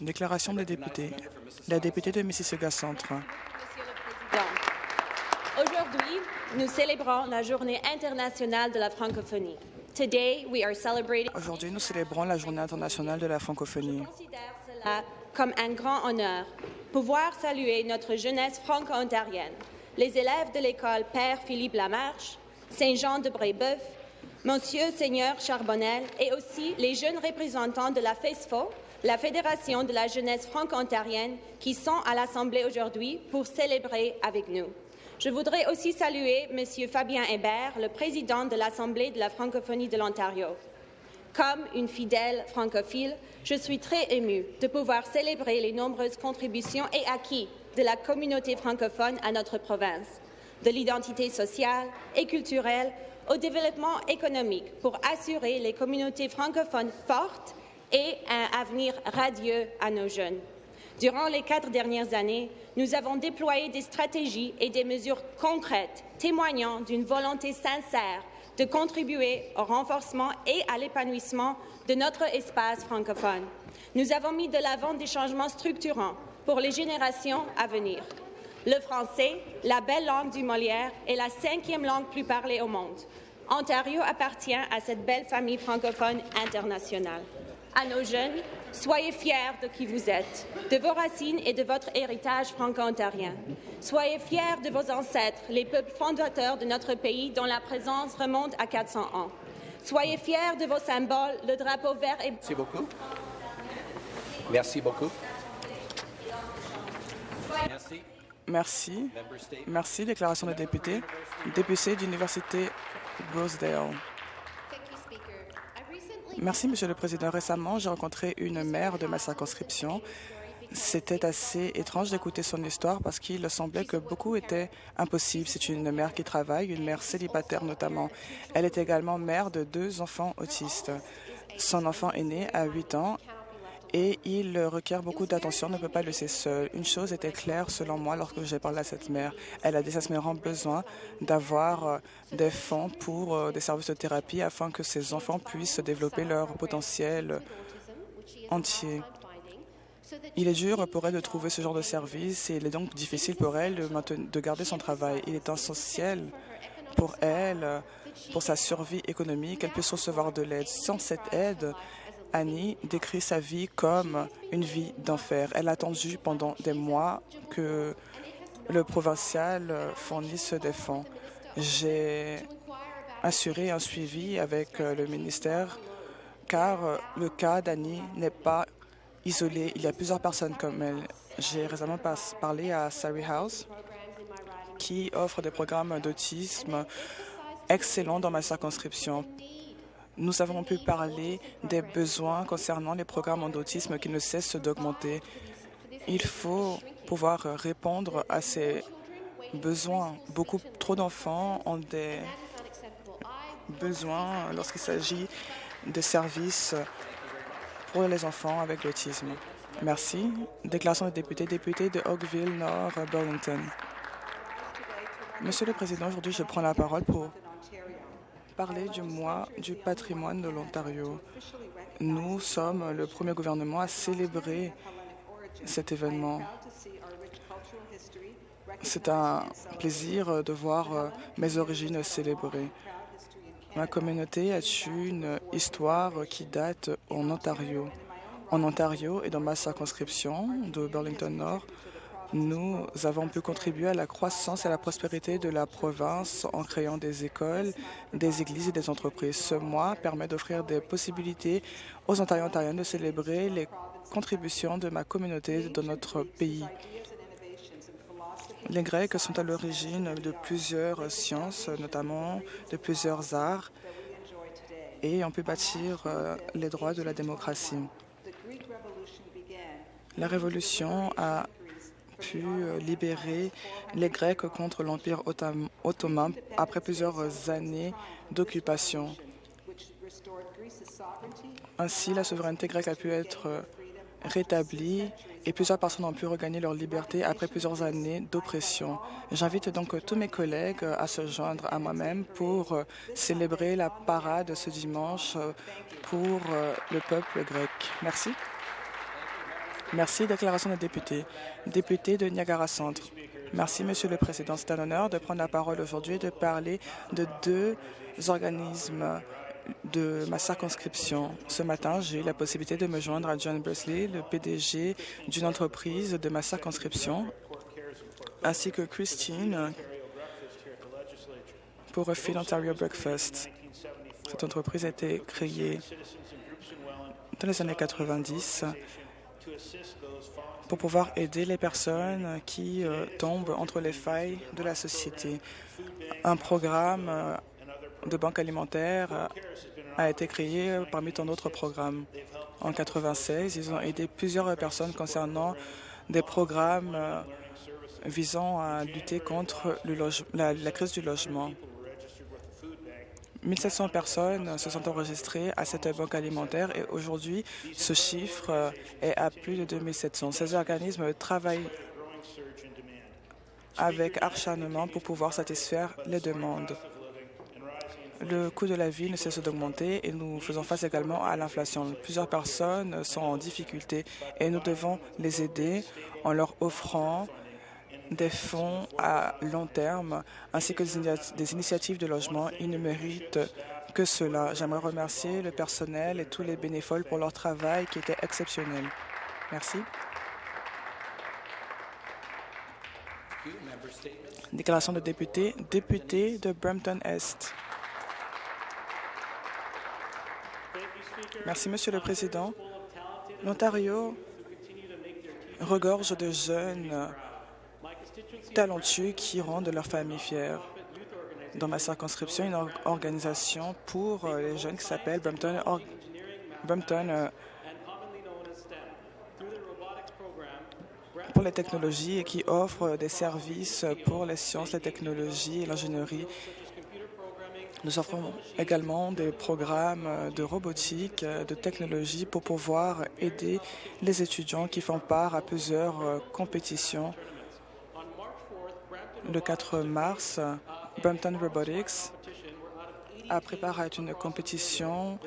Déclaration des députés. La députée de Mississauga Centre. Aujourd'hui, nous célébrons la Journée internationale de la francophonie. Aujourd'hui, nous célébrons la Journée internationale de la francophonie. Je considère cela comme un grand honneur. Pouvoir saluer notre jeunesse franco-ontarienne, les élèves de l'école Père Philippe Lamarche, Saint-Jean de Brébeuf, Monsieur Seigneur Charbonnel et aussi les jeunes représentants de la FESFO, la Fédération de la jeunesse franco-ontarienne, qui sont à l'Assemblée aujourd'hui pour célébrer avec nous. Je voudrais aussi saluer Monsieur Fabien Hébert, le président de l'Assemblée de la francophonie de l'Ontario. Comme une fidèle francophile, je suis très émue de pouvoir célébrer les nombreuses contributions et acquis de la communauté francophone à notre province, de l'identité sociale et culturelle au développement économique pour assurer les communautés francophones fortes et un avenir radieux à nos jeunes. Durant les quatre dernières années, nous avons déployé des stratégies et des mesures concrètes témoignant d'une volonté sincère de contribuer au renforcement et à l'épanouissement de notre espace francophone. Nous avons mis de l'avant des changements structurants pour les générations à venir. Le français, la belle langue du Molière, est la cinquième langue plus parlée au monde. Ontario appartient à cette belle famille francophone internationale. À nos jeunes, soyez fiers de qui vous êtes, de vos racines et de votre héritage franco-ontarien. Soyez fiers de vos ancêtres, les peuples fondateurs de notre pays dont la présence remonte à 400 ans. Soyez fiers de vos symboles, le drapeau vert et Merci beaucoup. Merci beaucoup. Merci. Merci. Déclaration des députés. Député d'Université Rosedale. Merci, Monsieur le Président. Récemment, j'ai rencontré une mère de ma circonscription. C'était assez étrange d'écouter son histoire parce qu'il semblait que beaucoup était impossible. C'est une mère qui travaille, une mère célibataire notamment. Elle est également mère de deux enfants autistes. Son enfant est né à 8 ans et il requiert beaucoup d'attention, ne peut pas le laisser seul. Une chose était claire selon moi lorsque j'ai parlé à cette mère. Elle a désespérément besoin d'avoir euh, des fonds pour euh, des services de thérapie afin que ses enfants puissent développer leur potentiel entier. Il est dur pour elle de trouver ce genre de service et il est donc difficile pour elle de, garder son travail. Il est essentiel pour elle, pour sa survie économique, qu'elle puisse recevoir de l'aide. Sans cette aide, Annie décrit sa vie comme une vie d'enfer. Elle a attendu pendant des mois que le provincial fournisse des fonds. J'ai assuré un suivi avec le ministère car le cas d'Annie n'est pas isolé. Il y a plusieurs personnes comme elle. J'ai récemment parlé à Surrey House qui offre des programmes d'autisme excellents dans ma circonscription. Nous avons pu parler des besoins concernant les programmes d'autisme qui ne cessent d'augmenter. Il faut pouvoir répondre à ces besoins. Beaucoup trop d'enfants ont des besoins lorsqu'il s'agit de services pour les enfants avec l'autisme. Merci. Déclaration des députés, député de Oakville Nord, Burlington. Monsieur le Président, aujourd'hui, je prends la parole pour parler du mois du patrimoine de l'Ontario. Nous sommes le premier gouvernement à célébrer cet événement. C'est un plaisir de voir mes origines célébrées. Ma communauté a une histoire qui date en Ontario. En Ontario et dans ma circonscription de Burlington Nord, nous avons pu contribuer à la croissance et à la prospérité de la province en créant des écoles, des églises et des entreprises. Ce mois permet d'offrir des possibilités aux Ontariens et Ontariennes de célébrer les contributions de ma communauté dans notre pays. Les Grecs sont à l'origine de plusieurs sciences, notamment de plusieurs arts, et ont pu bâtir euh, les droits de la démocratie. La Révolution a pu euh, libérer les Grecs contre l'Empire ottom- ottoman après plusieurs années d'occupation. Ainsi, la souveraineté grecque a pu être euh, rétablie et plusieurs personnes ont pu regagner leur liberté après plusieurs années d'oppression. J'invite donc tous mes collègues à se joindre à moi-même pour euh, célébrer la parade ce dimanche euh, pour euh, le peuple grec. Merci. Merci. Déclaration des députés. Député de Niagara Centre. Merci, Monsieur le Président. C'est un honneur de prendre la parole aujourd'hui et de parler de deux organismes de ma circonscription. Ce matin, j'ai eu la possibilité de me joindre à John Bresley, le PDG d'une entreprise de ma circonscription, ainsi que Christine pour Feed Ontario Breakfast. Cette entreprise a été créée dans les années 90 pour pouvoir aider les personnes qui euh, tombent entre les failles de la société. Un programme euh, de banque alimentaire euh, a été créé parmi tant d'autres programmes. En 96, ils ont aidé plusieurs personnes concernant des programmes visant à lutter contre la crise du logement. 1700 personnes se sont enregistrées à cette banque alimentaire et aujourd'hui, ce chiffre est à plus de 2700. Ces organismes travaillent avec acharnement pour pouvoir satisfaire les demandes. Le coût de la vie ne cesse d'augmenter et nous faisons face également à l'inflation. Plusieurs personnes sont en difficulté et nous devons les aider en leur offrant des fonds à long terme ainsi que des initiatives de logement. Ils ne méritent que cela. J'aimerais remercier le personnel et tous les bénévoles pour leur travail qui était exceptionnel. Merci. Déclaration de député. Député de Brampton-Est. Merci, Monsieur le Président. L'Ontario regorge de jeunes talentueux qui rendent leur famille fière. Dans ma circonscription, une organisation pour euh, les jeunes qui s'appelle Brampton, euh, pour les technologies et qui offre des services pour les sciences, les technologies et l'ingénierie. Nous offrons également des programmes de robotique, de technologie pour pouvoir aider les étudiants qui font part à plusieurs euh, compétitions le 4 mars, Brampton Robotics a préparé une compétition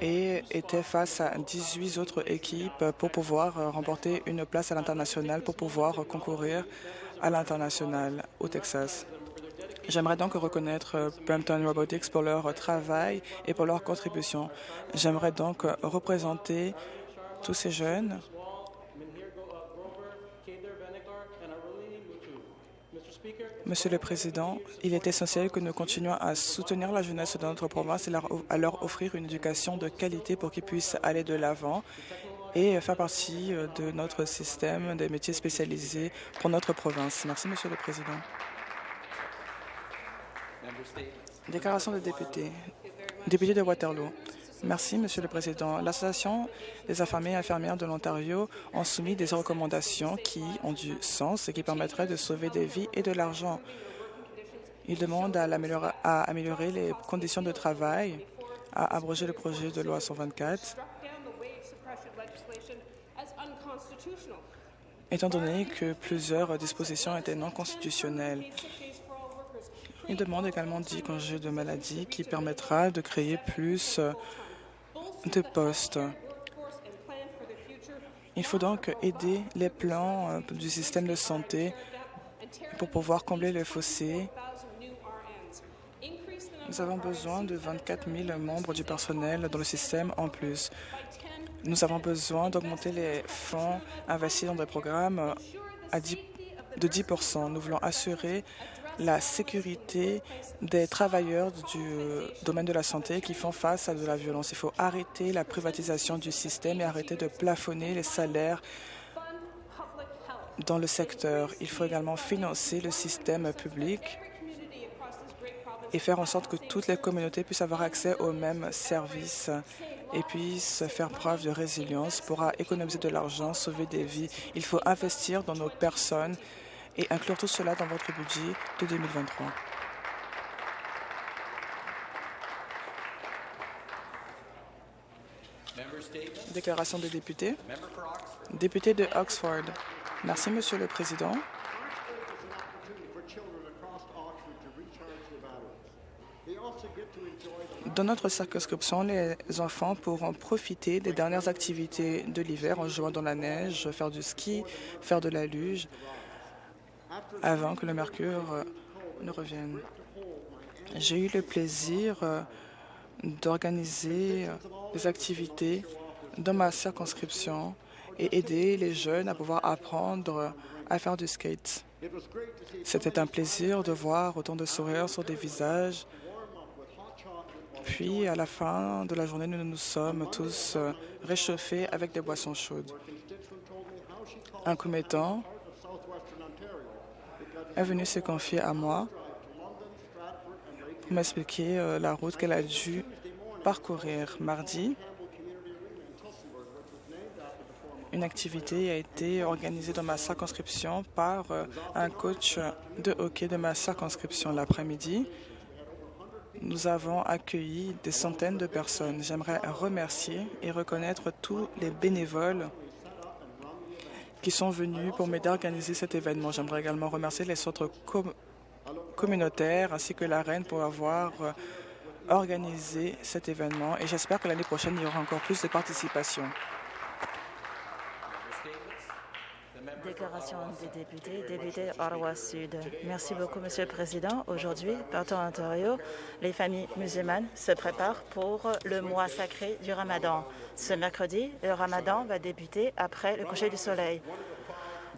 et était face à 18 autres équipes pour pouvoir remporter une place à l'international, pour pouvoir concourir à l'international au Texas. J'aimerais donc reconnaître Brampton Robotics pour leur travail et pour leur contribution. J'aimerais donc représenter tous ces jeunes Monsieur le Président, il est essentiel que nous continuions à soutenir la jeunesse de notre province et à leur offrir une éducation de qualité pour qu'ils puissent aller de l'avant et faire partie euh, de notre système des métiers spécialisés pour notre province. Merci, Monsieur le Président. Déclaration de député. Député de Waterloo. Merci, Monsieur le Président. L'Association des infirmiers et infirmières de l'Ontario ont soumis des recommandations qui ont du sens et qui permettraient de sauver des vies et de l'argent. Ils demandent à, améliorer les conditions de travail, à abroger le projet de loi 124, étant donné que plusieurs dispositions étaient non constitutionnelles. Ils demandent également 10 congés de maladie qui permettra de créer plus de postes. Il faut donc aider les plans euh, du système de santé pour pouvoir combler les fossés. Nous avons besoin de 24 000 membres du personnel dans le système en plus. Nous avons besoin d'augmenter les fonds investis dans des programmes à 10, de 10% Nous voulons assurer la sécurité des travailleurs du domaine de la santé qui font face à de la violence. Il faut arrêter la privatisation du système et arrêter de plafonner les salaires dans le secteur. Il faut également financer le système public et faire en sorte que toutes les communautés puissent avoir accès aux mêmes services et puissent faire preuve de résilience pour économiser de l'argent, sauver des vies. Il faut investir dans nos personnes et inclure tout cela dans votre budget de 2023. Déclaration des députés. Député de Oxford. Merci, Monsieur le Président. Dans notre circonscription, les enfants pourront profiter des dernières activités de l'hiver en jouant dans la neige, faire du ski, faire de la luge, avant que le mercure euh, ne revienne. J'ai eu le plaisir euh, d'organiser euh, des activités dans ma circonscription et aider les jeunes à pouvoir apprendre à faire du skate. C'était un plaisir de voir autant de sourires sur des visages. Puis, à la fin de la journée, nous nous sommes tous réchauffés avec des boissons chaudes. Un commettant est venu se confier à moi pour m'expliquer euh, la route qu'elle a dû parcourir mardi. Une activité a été organisée dans ma circonscription par euh, un coach de hockey de ma circonscription l'après-midi. Nous avons accueilli des centaines de personnes. J'aimerais remercier et reconnaître tous les bénévoles qui sont venus pour m'aider à organiser cet événement. J'aimerais également remercier les centres communautaires ainsi que la Reine pour avoir euh, organisé cet événement et j'espère que l'année prochaine, il y aura encore plus de participation. Déclaration des députés, député Ottawa Sud. Merci beaucoup, Monsieur le Président. Aujourd'hui, partout en Ontario, les familles musulmanes se préparent pour le mois sacré du Ramadan. Ce mercredi, le Ramadan va débuter après le coucher du soleil.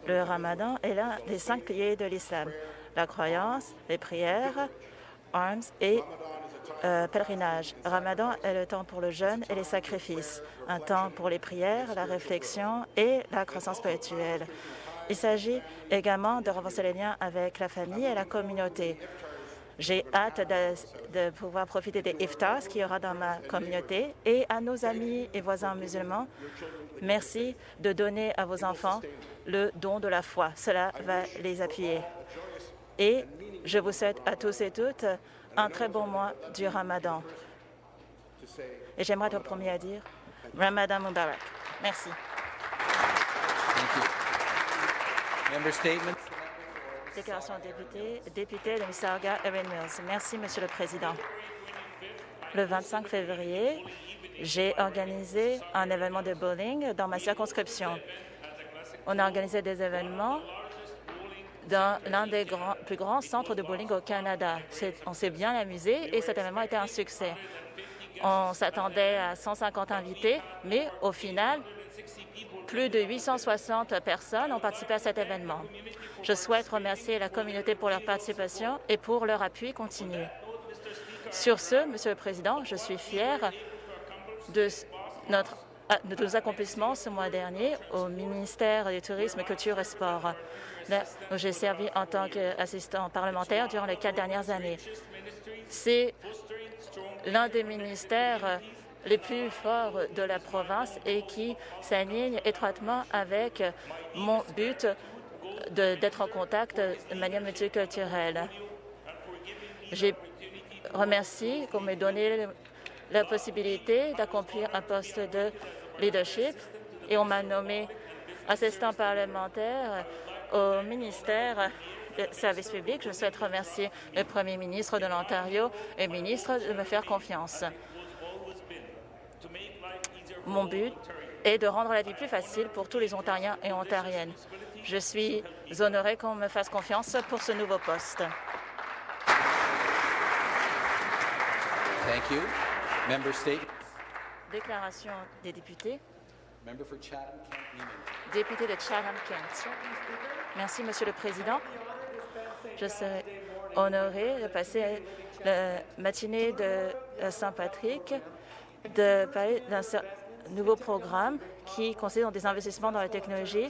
Le Ramadan est l'un des cinq piliers de l'islam. La croyance, les prières, armes et euh, pèlerinage. Ramadan est le temps pour le jeûne et les sacrifices, un temps pour les prières, la réflexion et la croissance spirituelle. Il s'agit également de renforcer les liens avec la famille et la communauté. J'ai hâte de, pouvoir profiter des iftars qu'il y aura dans ma communauté et à nos amis et voisins musulmans, merci de donner à vos enfants le don de la foi. Cela va les appuyer. Et je vous souhaite à tous et toutes un très bon mois du Ramadan. Et j'aimerais être le premier à dire Ramadan Mubarak. Merci. Déclaration de député, député de Mississauga, Erin Mills. Merci, Monsieur le Président. Le 25 février, j'ai organisé un événement de bowling dans ma circonscription. On a organisé des événements dans l'un des plus grands centres de bowling au Canada. On s'est bien amusé et cet événement a été un succès. On s'attendait à 150 invités, mais au final, plus de 860 personnes ont participé à cet événement. Je souhaite remercier la communauté pour leur participation et pour leur appui continu. Sur ce, Monsieur le Président, je suis fier de de nos accomplissements ce mois dernier au ministère du Tourisme, Culture et Sport où j'ai servi en tant qu'assistant parlementaire durant les quatre dernières années. C'est l'un des ministères les plus forts de la province et qui s'aligne étroitement avec mon but d'être en contact de manière multiculturelle. J'ai remercié qu'on m'ait donné la possibilité d'accomplir un poste de leadership et on m'a nommé assistant parlementaire au ministère des Services publics. Je souhaite remercier le Premier ministre de l'Ontario et le ministre de me faire confiance. Mon but est de rendre la vie plus facile pour tous les Ontariens et Ontariennes. Je suis honorée qu'on me fasse confiance pour ce nouveau poste. Thank you. Member State. Déclaration des députés. Député de Chatham-Kent. Merci, Monsieur le Président. Je suis honorée de passer la matinée de Saint-Patrick de parler d'un nouveau programme qui consiste en des investissements dans la technologie.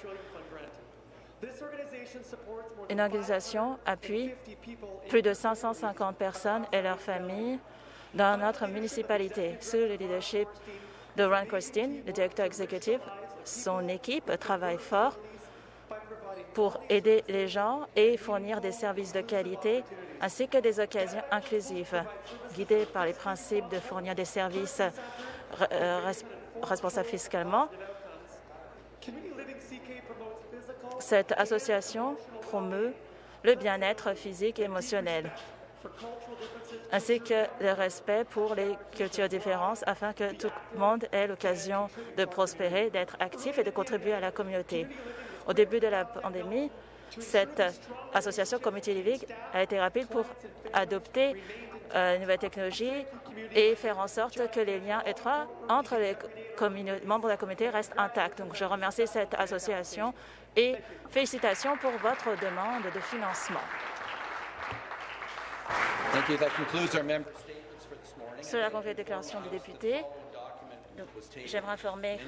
Une organisation appuie plus de 550 personnes et leurs familles dans notre municipalité sous le leadership de Ron Christine, le directeur exécutif. Son équipe travaille fort pour aider les gens et fournir des services de qualité ainsi que des occasions inclusives, guidées par les principes de fournir des services euh, responsables fiscalement. Cette association promeut le bien-être physique et émotionnel. ainsi que le respect pour les cultures différentes afin que tout le monde ait l'occasion de prospérer, d'être actif et de contribuer à la communauté. Au début de la pandémie, cette association Community Living a été rapide pour adopter euh, une nouvelle technologie et faire en sorte que les liens étroits entre les membres de la communauté restent intacts. Donc, je remercie cette association et félicitations pour votre demande de financement. Cela conclut la déclaration des députés. J'aimerais informer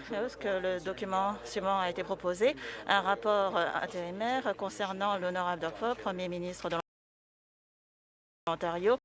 que le document suivant a été proposé, un rapport euh, intérimaire concernant l'honorable Doug Ford, Premier ministre de l'Ontario,